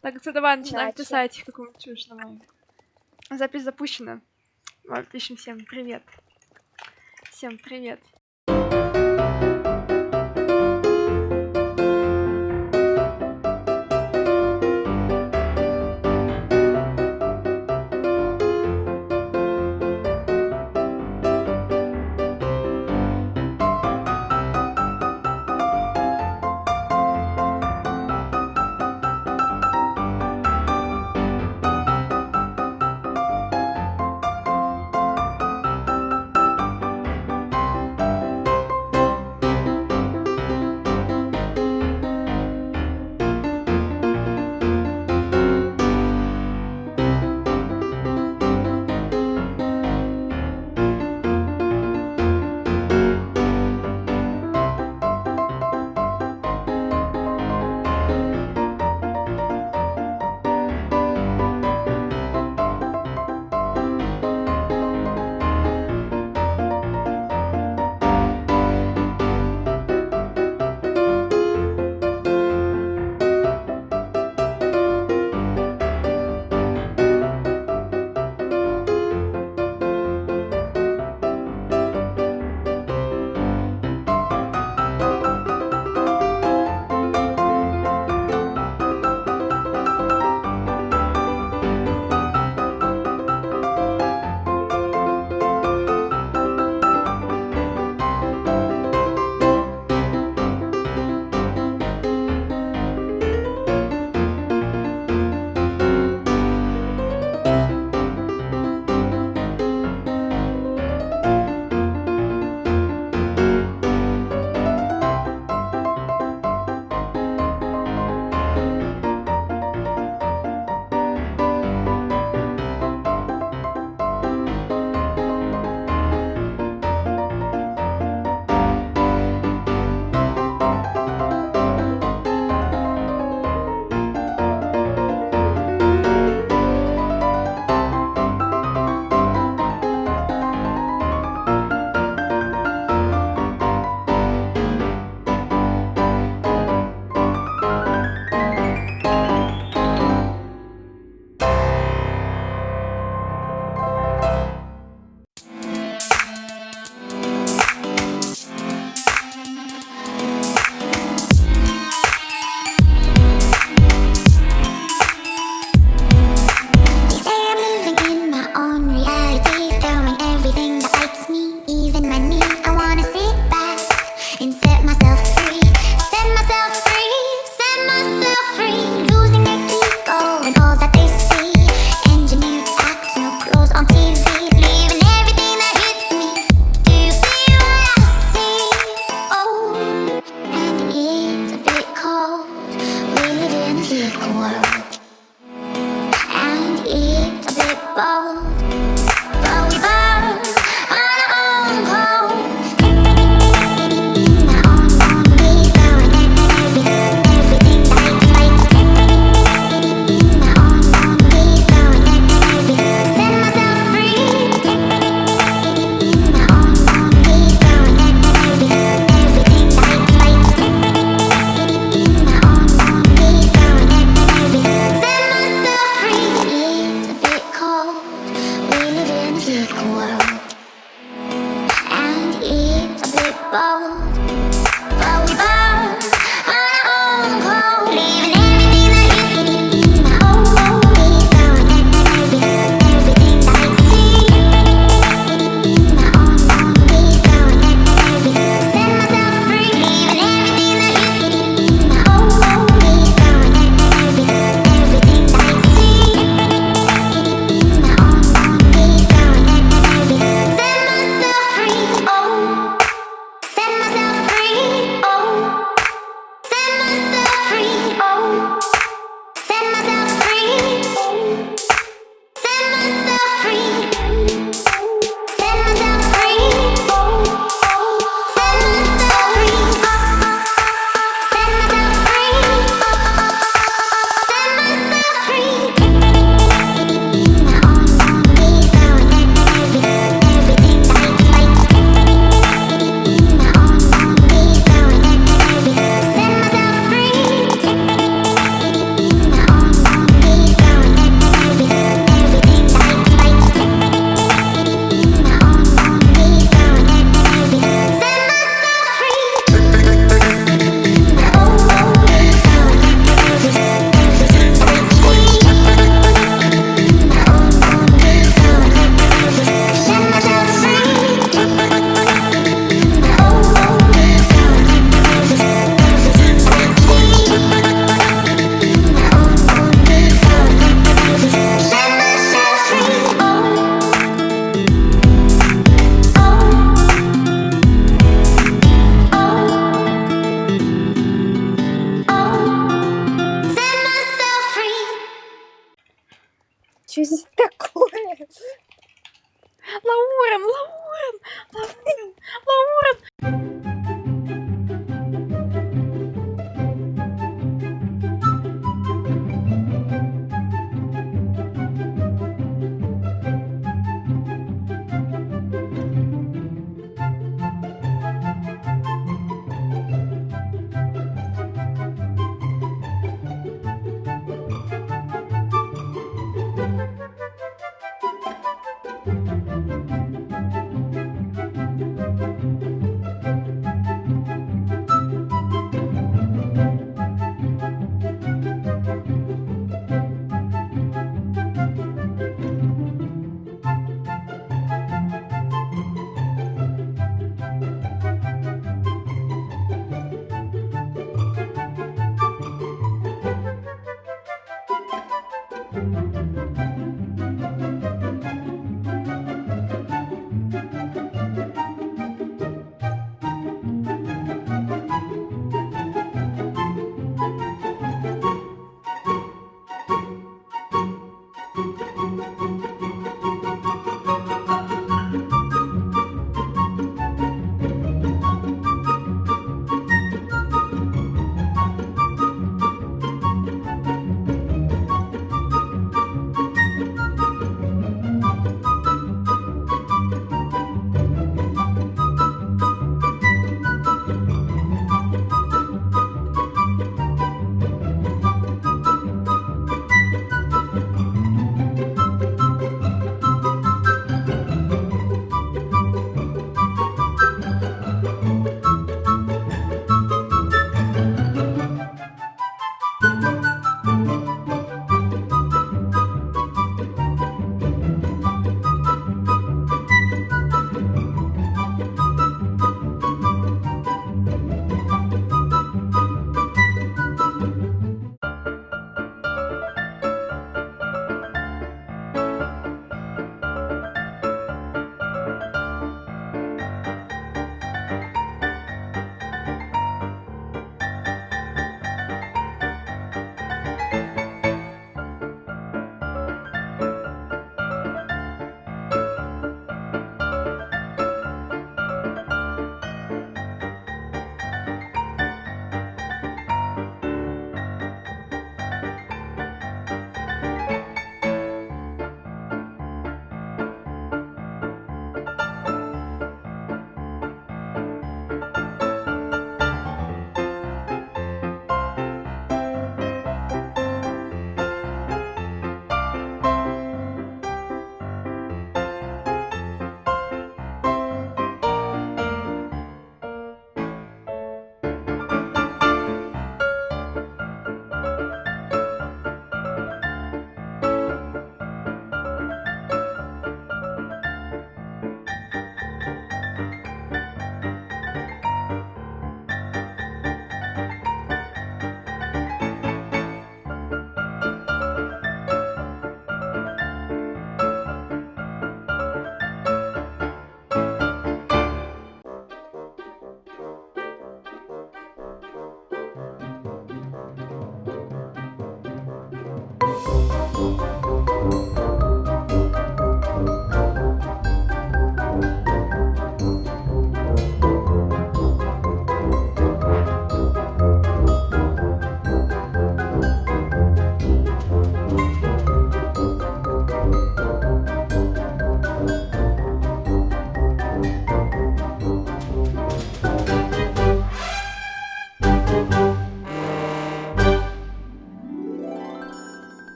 Так, это давай начинаем Иначе. писать какую-нибудь чушь давай. Запись запущена. Давай пишем всем привет. Всем привет.